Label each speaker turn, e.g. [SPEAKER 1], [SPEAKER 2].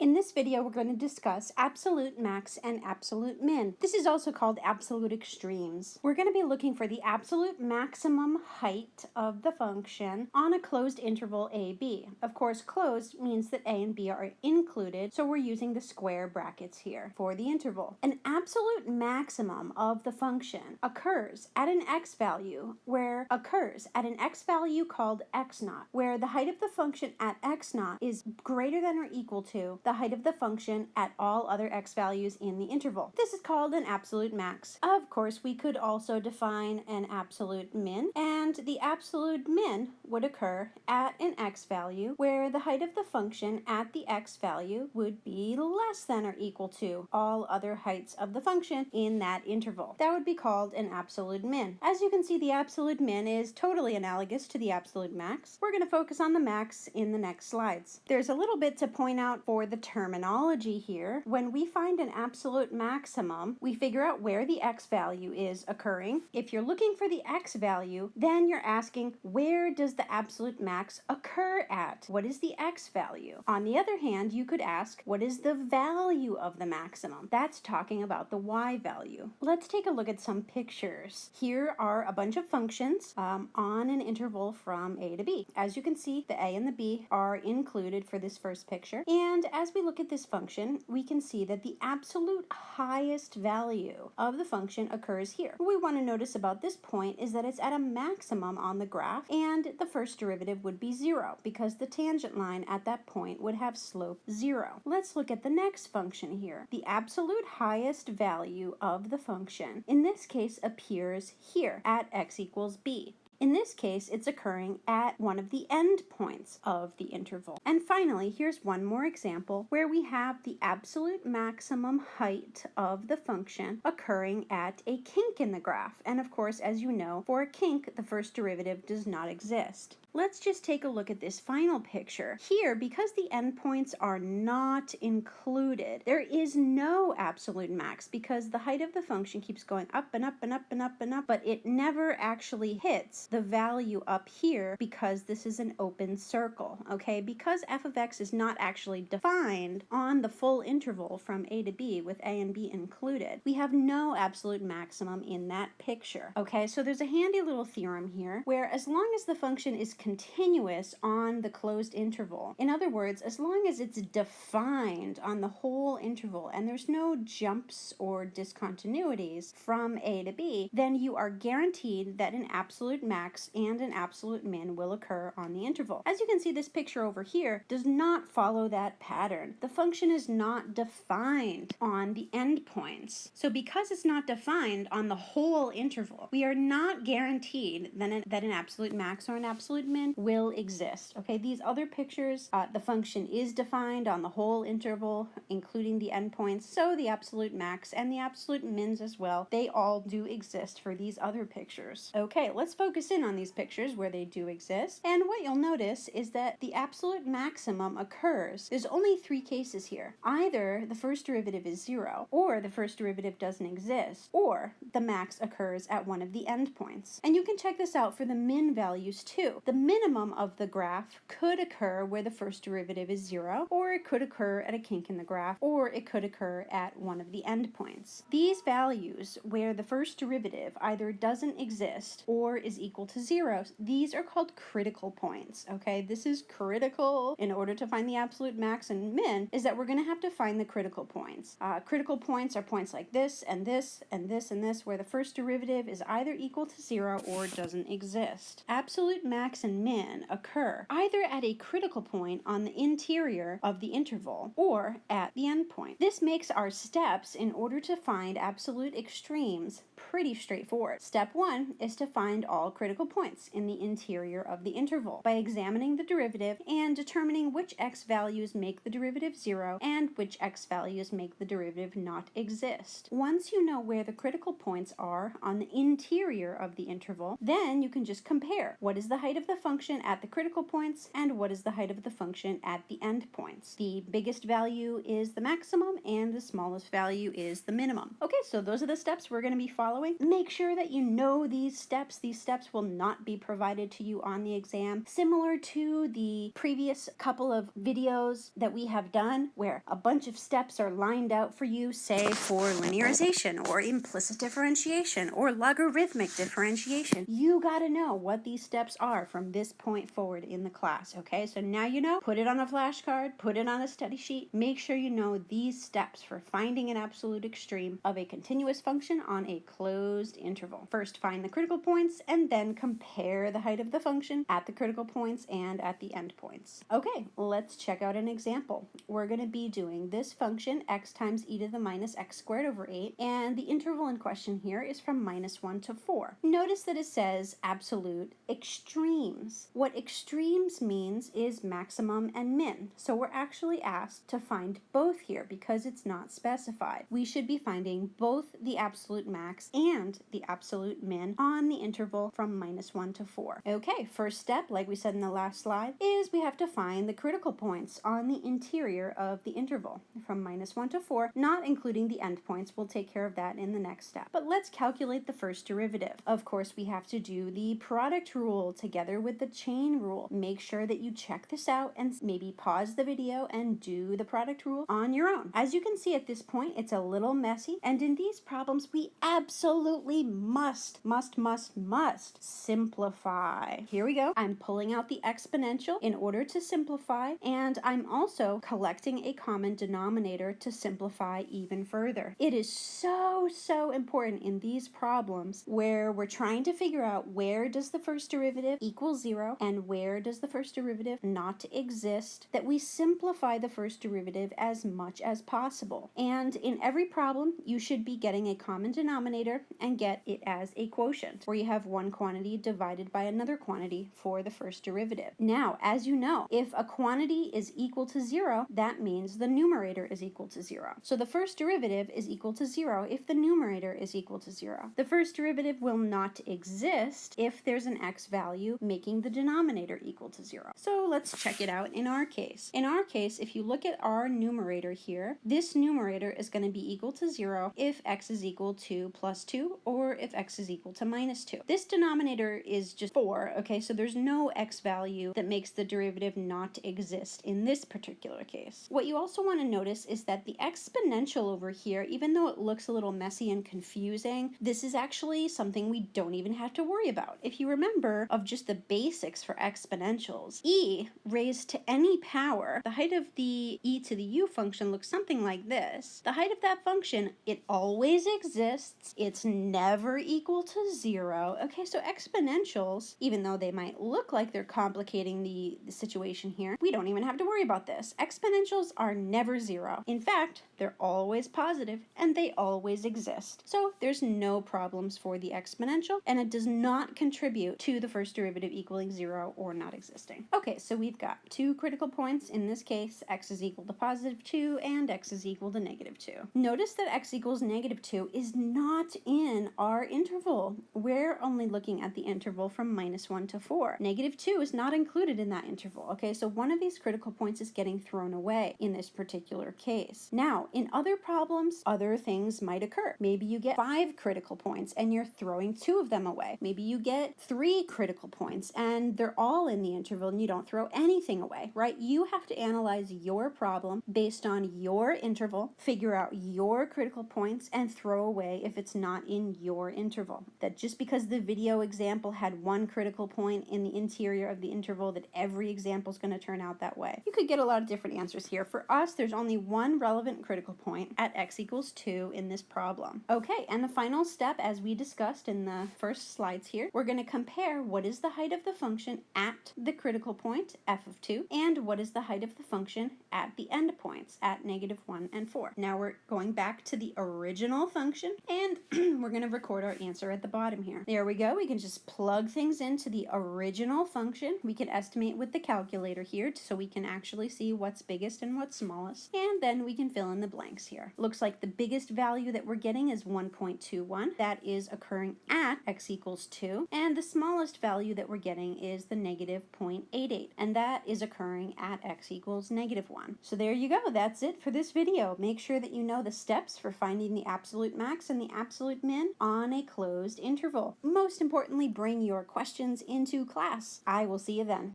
[SPEAKER 1] In this video, we're going to discuss absolute max and absolute min. This is also called absolute extremes. We're going to be looking for the absolute maximum height of the function on a closed interval AB. Of course, closed means that A and B are included, so we're using the square brackets here for the interval. An absolute maximum of the function occurs at an x value where occurs at an x value called x naught, where the height of the function at x naught is greater than or equal to the height of the function at all other x values in the interval. This is called an absolute max. Of course, we could also define an absolute min, and the absolute min would occur at an x value where the height of the function at the x value would be less than or equal to all other heights of the function in that interval. That would be called an absolute min. As you can see, the absolute min is totally analogous to the absolute max. We're going to focus on the max in the next slides. There's a little bit to point out for the terminology here. When we find an absolute maximum, we figure out where the x value is occurring. If you're looking for the x value, then you're asking where does the absolute max occur at? What is the x value? On the other hand, you could ask what is the value of the maximum? That's talking about the y value. Let's take a look at some pictures. Here are a bunch of functions um, on an interval from a to b. As you can see, the a and the b are included for this first picture. And as we look at this function, we can see that the absolute highest value of the function occurs here. What we want to notice about this point is that it's at a maximum on the graph, and the first derivative would be zero, because the tangent line at that point would have slope zero. Let's look at the next function here. The absolute highest value of the function, in this case, appears here at x equals b. In this case, it's occurring at one of the endpoints of the interval. And finally, here's one more example where we have the absolute maximum height of the function occurring at a kink in the graph. And of course, as you know, for a kink, the first derivative does not exist. Let's just take a look at this final picture. Here, because the endpoints are not included, there is no absolute max because the height of the function keeps going up and up and up and up and up, but it never actually hits the value up here because this is an open circle, okay? Because f of x is not actually defined on the full interval from a to b with a and b included, we have no absolute maximum in that picture, okay? So there's a handy little theorem here where as long as the function is continuous on the closed interval, in other words, as long as it's defined on the whole interval and there's no jumps or discontinuities from a to b, then you are guaranteed that an absolute maximum max and an absolute min will occur on the interval. As you can see, this picture over here does not follow that pattern. The function is not defined on the endpoints. So because it's not defined on the whole interval, we are not guaranteed that an, that an absolute max or an absolute min will exist. Okay, these other pictures, uh, the function is defined on the whole interval, including the endpoints, so the absolute max and the absolute mins as well, they all do exist for these other pictures. Okay, let's focus in on these pictures where they do exist. And what you'll notice is that the absolute maximum occurs. There's only three cases here. Either the first derivative is zero, or the first derivative doesn't exist, or the max occurs at one of the endpoints. And you can check this out for the min values too. The minimum of the graph could occur where the first derivative is zero, or it could occur at a kink in the graph, or it could occur at one of the endpoints. These values where the first derivative either doesn't exist or is equal equal to zero. These are called critical points, okay? This is critical in order to find the absolute max and min is that we're going to have to find the critical points. Uh, critical points are points like this and this and this and this where the first derivative is either equal to zero or doesn't exist. Absolute max and min occur either at a critical point on the interior of the interval or at the endpoint. This makes our steps in order to find absolute extremes pretty straightforward. Step one is to find all critical points in the interior of the interval by examining the derivative and determining which x values make the derivative zero and which x values make the derivative not exist. Once you know where the critical points are on the interior of the interval, then you can just compare what is the height of the function at the critical points and what is the height of the function at the endpoints. The biggest value is the maximum and the smallest value is the minimum. Okay, so those are the steps we're going to be following. Make sure that you know these steps. These steps will not be provided to you on the exam, similar to the previous couple of videos that we have done where a bunch of steps are lined out for you, say for linearization or implicit differentiation or logarithmic differentiation. You got to know what these steps are from this point forward in the class, okay? So now you know, put it on a flashcard, put it on a study sheet, make sure you know these steps for finding an absolute extreme of a continuous function on a closed interval. First, find the critical points and then compare the height of the function at the critical points and at the endpoints. Okay, let's check out an example. We're going to be doing this function x times e to the minus x squared over 8 and the interval in question here is from minus 1 to 4. Notice that it says absolute extremes. What extremes means is maximum and min. So we're actually asked to find both here because it's not specified. We should be finding both the absolute max and the absolute min on the interval from minus 1 to 4. Okay, first step, like we said in the last slide, is we have to find the critical points on the interior of the interval from minus 1 to 4, not including the endpoints. We'll take care of that in the next step. But let's calculate the first derivative. Of course, we have to do the product rule together with the chain rule. Make sure that you check this out and maybe pause the video and do the product rule on your own. As you can see at this point, it's a little messy, and in these problems, we absolutely must, must, must, must simplify. Here we go. I'm pulling out the exponential in order to simplify, and I'm also collecting a common denominator to simplify even further. It is so, so important in these problems where we're trying to figure out where does the first derivative equal zero and where does the first derivative not exist, that we simplify the first derivative as much as possible. And in every problem, you should be getting a common denominator and get it as a quotient, where you have one quantity divided by another quantity for the first derivative. Now, as you know, if a quantity is equal to zero, that means the numerator is equal to zero. So the first derivative is equal to zero if the numerator is equal to zero. The first derivative will not exist if there's an x value making the denominator equal to zero. So let's check it out in our case. In our case, if you look at our numerator here, this numerator is going to be equal to zero if x is equal to plus two or if x is equal to minus two. This denominator is just four, okay, so there's no x value that makes the derivative not exist in this particular case. What you also want to notice is that the exponential over here, even though it looks a little messy and confusing, this is actually something we don't even have to worry about. If you remember of just the basics for exponentials, e raised to any power, the height of the e to the u function looks something like this. The height of that function, it always exists. It's never equal to zero. Okay, so exponentials, even though they might look like they're complicating the, the situation here, we don't even have to worry about this. Exponentials are never zero. In fact, they're always positive and they always exist. So there's no problems for the exponential and it does not contribute to the first derivative equaling zero or not existing. Okay, so we've got two critical points. In this case, x is equal to positive 2 and x is equal to negative 2. Notice that x equals negative 2 is not in our interval. We're only looking at the interval from minus 1 to 4. Negative 2 is not included in that interval. Okay, so one of these critical points is getting thrown away in this particular case. Now, in other problems, other things might occur. Maybe you get five critical points and you're throwing two of them away. Maybe you get three critical points and they're all in the interval and you don't throw anything away, right? You have to analyze your problem based on your interval, figure out your critical points, and throw away if it's not in your interval. That just because the video example had one critical point in the interior of the interval that every example is going to turn out that way. You could get a lot of different answers here. For us, there's only one relevant critical point at x equals 2 in this problem. Okay, and the final step, as we discussed in the first slides here, we're going to compare what is the height of the function at the critical point, f of 2, and what is the height of the function at the endpoints, at negative 1 and 4. Now we're going back to the original function, and we're going to record our answer at the bottom here. There we go. We can just plug things into the original function. We can estimate with the calculator here so we can actually see what's biggest and what's smallest, and then we can fill in the blanks here. Looks like the biggest value that we're getting is 1.21. That is occurring at x equals 2, and the smallest value that we're getting is the negative 0.88, and that is occurring at x equals negative 1. So there you go. That's it for this video. Make sure that you know the steps for finding the absolute max and the absolute min on a closed interval. Most important importantly, bring your questions into class. I will see you then.